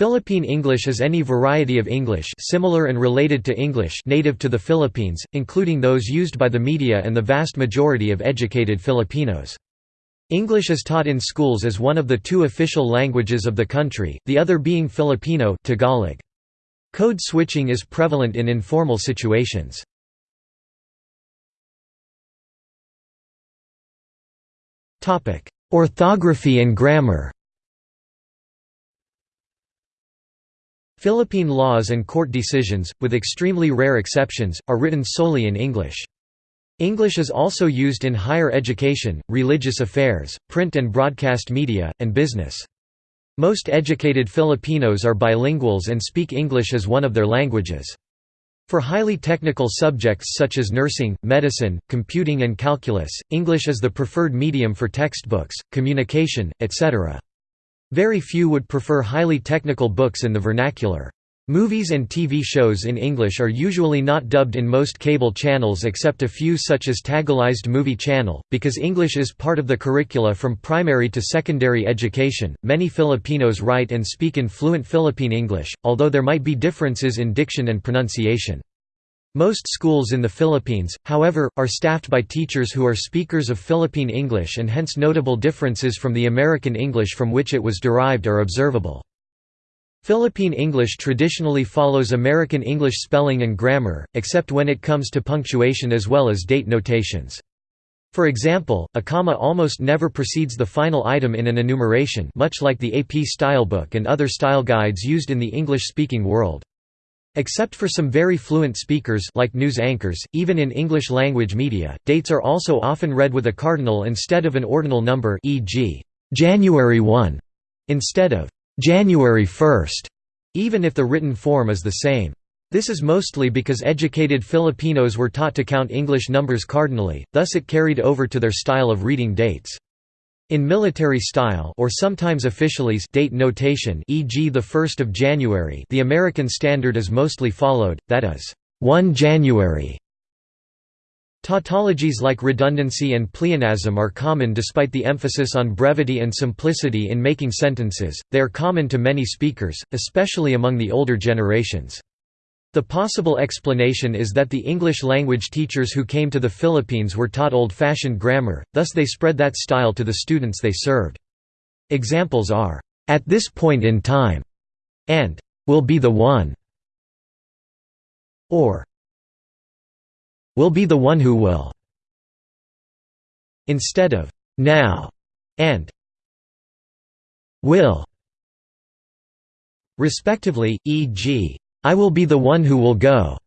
Philippine English is any variety of English similar and related to English native to the Philippines, including those used by the media and the vast majority of educated Filipinos. English is taught in schools as one of the two official languages of the country, the other being Filipino Tagalog. Code switching is prevalent in informal situations. Orthography and grammar Philippine laws and court decisions, with extremely rare exceptions, are written solely in English. English is also used in higher education, religious affairs, print and broadcast media, and business. Most educated Filipinos are bilinguals and speak English as one of their languages. For highly technical subjects such as nursing, medicine, computing and calculus, English is the preferred medium for textbooks, communication, etc. Very few would prefer highly technical books in the vernacular. Movies and TV shows in English are usually not dubbed in most cable channels except a few such as Tagalized Movie Channel. Because English is part of the curricula from primary to secondary education, many Filipinos write and speak in fluent Philippine English, although there might be differences in diction and pronunciation. Most schools in the Philippines, however, are staffed by teachers who are speakers of Philippine English and hence notable differences from the American English from which it was derived are observable. Philippine English traditionally follows American English spelling and grammar, except when it comes to punctuation as well as date notations. For example, a comma almost never precedes the final item in an enumeration much like the AP Stylebook and other style guides used in the English-speaking world. Except for some very fluent speakers like news anchors, even in English-language media, dates are also often read with a cardinal instead of an ordinal number e.g., January 1, instead of January 1, even if the written form is the same. This is mostly because educated Filipinos were taught to count English numbers cardinally, thus it carried over to their style of reading dates. In military style or sometimes officialese date notation e.g. the 1st of January the American standard is mostly followed, that is, 1 January. Tautologies like redundancy and pleonasm are common despite the emphasis on brevity and simplicity in making sentences, they are common to many speakers, especially among the older generations. The possible explanation is that the English-language teachers who came to the Philippines were taught old-fashioned grammar, thus they spread that style to the students they served. Examples are, "'at this point in time' and "'will be the one' or "'will be the one who will' instead of "'now' and "'will' respectively, e.g., I will be the one who will go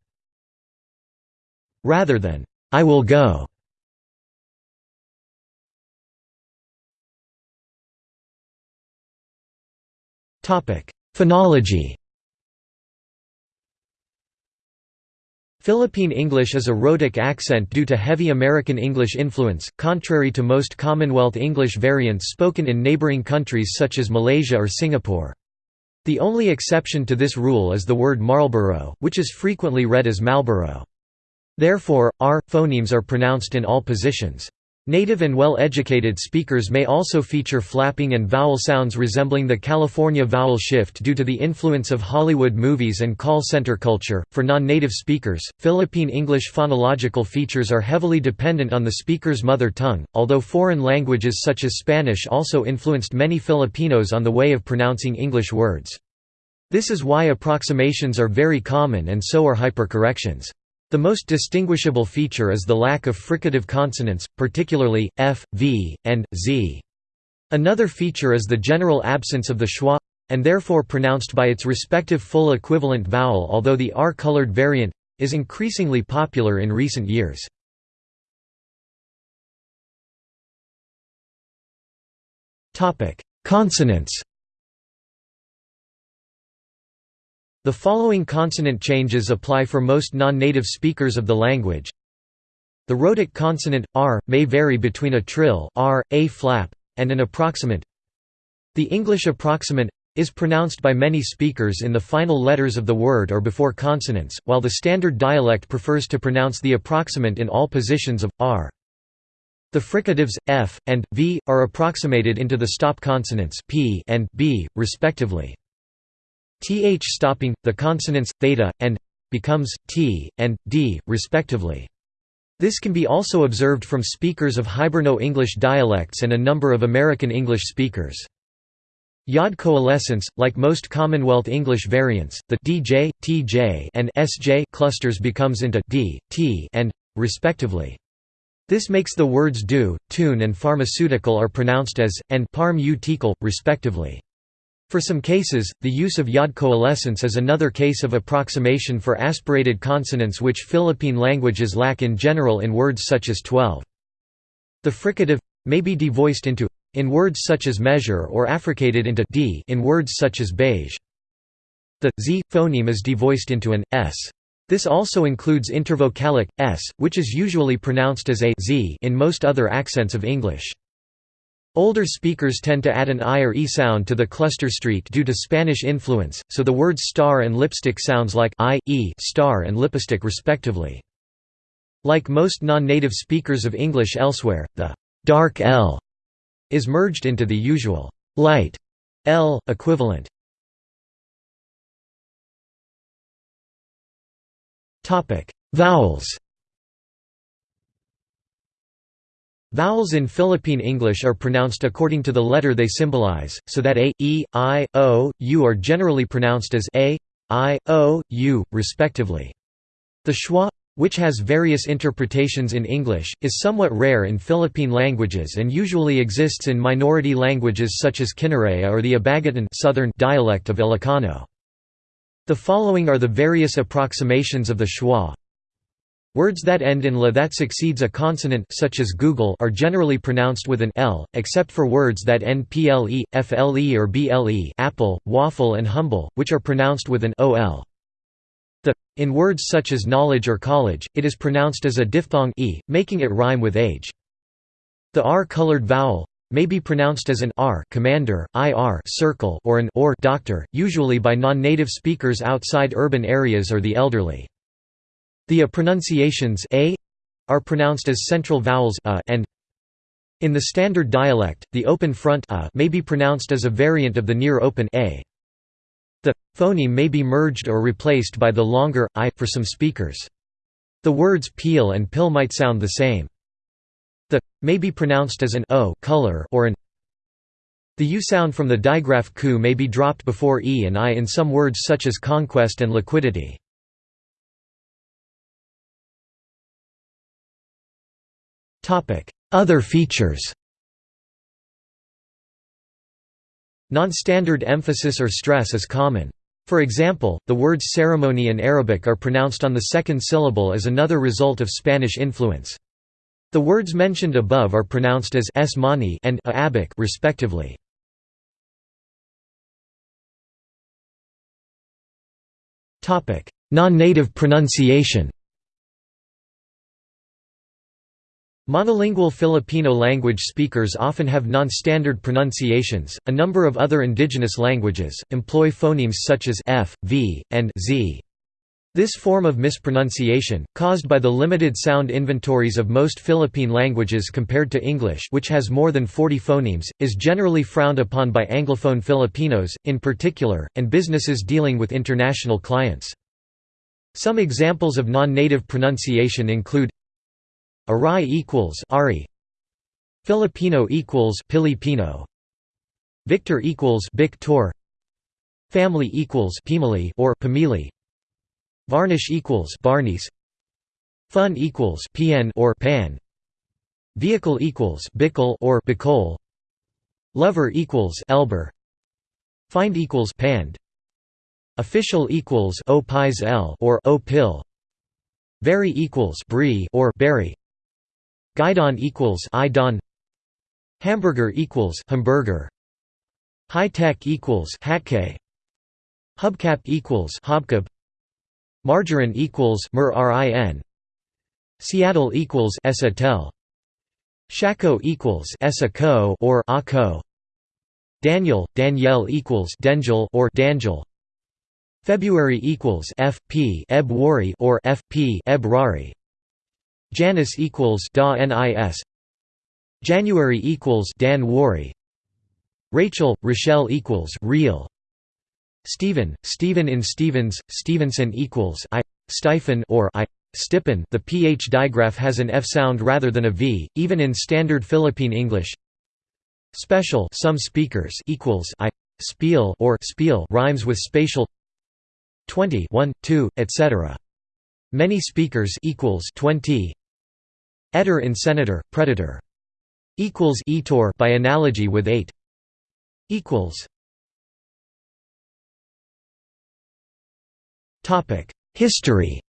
rather than I will go. Topic: Phonology. Philippine English is a rhotic accent due to heavy American English influence, contrary to most Commonwealth English variants spoken in neighboring countries such as Malaysia or Singapore. The only exception to this rule is the word Marlborough, which is frequently read as Malboro. Therefore, r phonemes are pronounced in all positions. Native and well-educated speakers may also feature flapping and vowel sounds resembling the California vowel shift due to the influence of Hollywood movies and call center culture. For non-native speakers, Philippine English phonological features are heavily dependent on the speaker's mother tongue, although foreign languages such as Spanish also influenced many Filipinos on the way of pronouncing English words. This is why approximations are very common and so are hypercorrections. The most distinguishable feature is the lack of fricative consonants, particularly, f, v, and, z. Another feature is the general absence of the schwa and therefore pronounced by its respective full equivalent vowel although the R-colored variant is increasingly popular in recent years. Consonants The following consonant changes apply for most non-native speakers of the language. The rhotic consonant, r, may vary between a trill r, a flap, and an approximant. The English approximant is pronounced by many speakers in the final letters of the word or before consonants, while the standard dialect prefers to pronounce the approximant in all positions of r. The fricatives f and v are approximated into the stop consonants p and b, respectively. Th stopping, the consonants, theta, and becomes t, and d, respectively. This can be also observed from speakers of Hiberno-English dialects and a number of American English speakers. Yod coalescence, like most Commonwealth English variants, the DJ, TJ, and SJ clusters becomes into D, T, and respectively. This makes the words do, tune and pharmaceutical are pronounced as, and parm respectively. For some cases, the use of yod coalescence is another case of approximation for aspirated consonants which Philippine languages lack in general in words such as 12. The fricative may be devoiced into in words such as measure or affricated into d in words such as beige. The z phoneme is devoiced into an s. This also includes intervocalic s, which is usually pronounced as a z in most other accents of English. Older speakers tend to add an i or e sound to the cluster streak due to Spanish influence, so the words star and lipstick sounds like i, e star and lipstick respectively. Like most non-native speakers of English elsewhere, the dark L is merged into the usual light L equivalent. Topic: Vowels. Vowels in Philippine English are pronounced according to the letter they symbolize, so that a, e, i, o, u are generally pronounced as a, i, o, u, respectively. The schwa, which has various interpretations in English, is somewhat rare in Philippine languages and usually exists in minority languages such as Kinaray or the Abagatan southern dialect of Ilocano. The following are the various approximations of the schwa. Words that end in la that succeeds a consonant such as Google are generally pronounced with an l, except for words that end ple, fle or ble apple, waffle and humble, which are pronounced with an ol. The, in words such as knowledge or college, it is pronounced as a diphthong e, making it rhyme with age. The r-colored vowel may be pronounced as an r commander, ir circle or an or doctor, usually by non-native speakers outside urban areas or the elderly. The a pronunciations a are pronounced as central vowels a and in the standard dialect, the open front a may be pronounced as a variant of the near open a. The phoneme may be merged or replaced by the longer i for some speakers. The words peel and pill might sound the same. The may be pronounced as an o color or an the u sound from the digraph ku may be dropped before e and i in some words such as conquest and liquidity. Other features Non-standard emphasis or stress is common. For example, the words ceremony and Arabic are pronounced on the second syllable as another result of Spanish influence. The words mentioned above are pronounced as s and a respectively. Non-native pronunciation Monolingual Filipino language speakers often have non-standard pronunciations. A number of other indigenous languages employ phonemes such as f, v, and z. This form of mispronunciation, caused by the limited sound inventories of most Philippine languages compared to English which has more than 40 phonemes, is generally frowned upon by Anglophone Filipinos, in particular, and businesses dealing with international clients. Some examples of non-native pronunciation include Arai equals Ari. Filipino equals Pilipino. Victor equals Victor. Family equals Pimili or Pamili. Varnish equals Barnies. Fun equals Pn or Pan. Vehicle equals Bickle or Bicol. Lover equals Elber. Find equals Pand. Official equals O L or O Pill. Very equals Brie or Berry. Guidon equals Idon Hamburger equals Hamburger. High tech equals Hatke Hubcap equals Hobcab Margarine equals Mer Seattle equals Esatel Shaco equals Esako or Ako Daniel Danielle equals Dengel or Dangel February equals FP Ebwari or FP Ebrari Janus equals da nis January equals Dan Wari Rachel Rochelle equals real. Stephen, Stephen in Stevens, Stevenson equals I. Stiphen or I. Stippen. The ph digraph has an f sound rather than a v, even in standard Philippine English. Special some speakers equals I. Spiel or spiel rhymes with spatial. 20 1 2 etc. Many speakers equals 20 Etter in senator predator. Equals etor by analogy with 8 equals. Topic. History.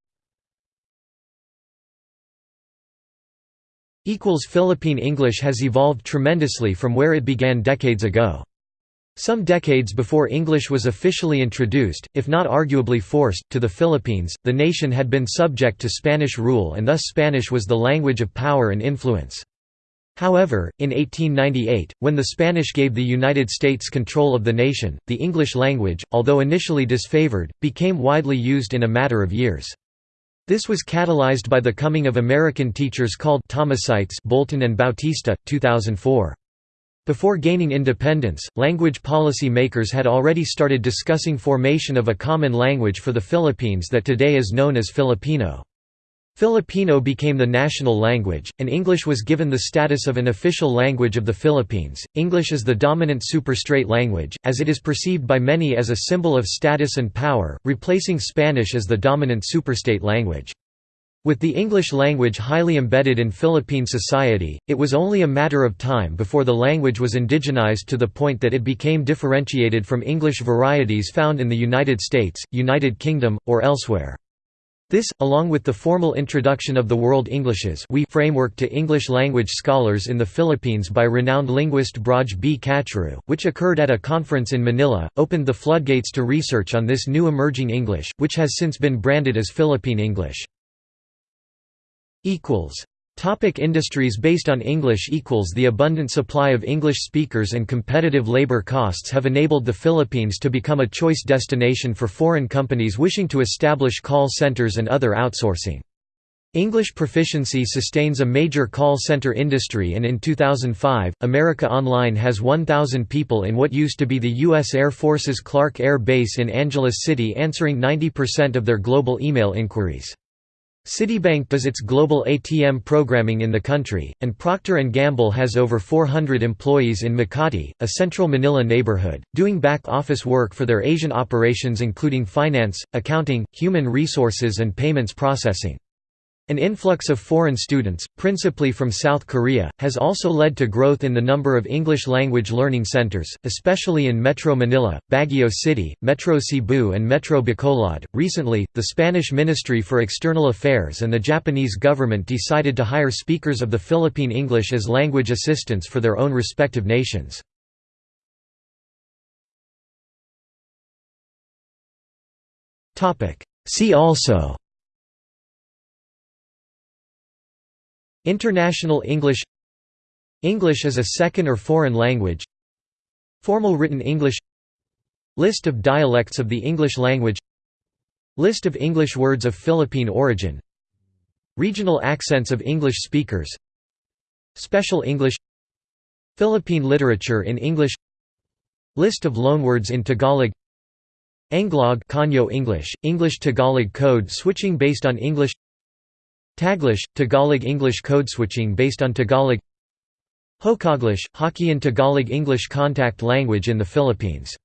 Equals Philippine English has evolved tremendously from where it began decades ago some decades before English was officially introduced, if not arguably forced, to the Philippines, the nation had been subject to Spanish rule and thus Spanish was the language of power and influence. However, in 1898, when the Spanish gave the United States control of the nation, the English language, although initially disfavored, became widely used in a matter of years. This was catalyzed by the coming of American teachers called Thomasites Bolton and Bautista, 2004. Before gaining independence, language policy makers had already started discussing formation of a common language for the Philippines that today is known as Filipino. Filipino became the national language, and English was given the status of an official language of the Philippines. English is the dominant superstrate language, as it is perceived by many as a symbol of status and power, replacing Spanish as the dominant superstrate language. With the English language highly embedded in Philippine society, it was only a matter of time before the language was indigenized to the point that it became differentiated from English varieties found in the United States, United Kingdom, or elsewhere. This, along with the formal introduction of the World Englishes we framework to English language scholars in the Philippines by renowned linguist Braj B. Kachru, which occurred at a conference in Manila, opened the floodgates to research on this new emerging English, which has since been branded as Philippine English. Topic industries based on English equals The abundant supply of English speakers and competitive labor costs have enabled the Philippines to become a choice destination for foreign companies wishing to establish call centers and other outsourcing. English proficiency sustains a major call center industry and in 2005, America Online has 1,000 people in what used to be the U.S. Air Force's Clark Air Base in Angeles City answering 90% of their global email inquiries. Citibank does its global ATM programming in the country, and Procter & Gamble has over 400 employees in Makati, a central Manila neighborhood, doing back-office work for their Asian operations including finance, accounting, human resources and payments processing. An influx of foreign students, principally from South Korea, has also led to growth in the number of English language learning centers, especially in Metro Manila, Baguio City, Metro Cebu, and Metro Bacolod. Recently, the Spanish Ministry for External Affairs and the Japanese government decided to hire speakers of the Philippine English as language assistants for their own respective nations. See also International English English as a second or foreign language. Formal written English List of dialects of the English language List of English words of Philippine origin Regional accents of English speakers Special English Philippine literature in English List of loanwords in Tagalog Anglog Konyo English, English-Tagalog code switching based on English Taglish, Tagalog English code switching based on Tagalog. Hokaglish, Hokkien Tagalog English contact language in the Philippines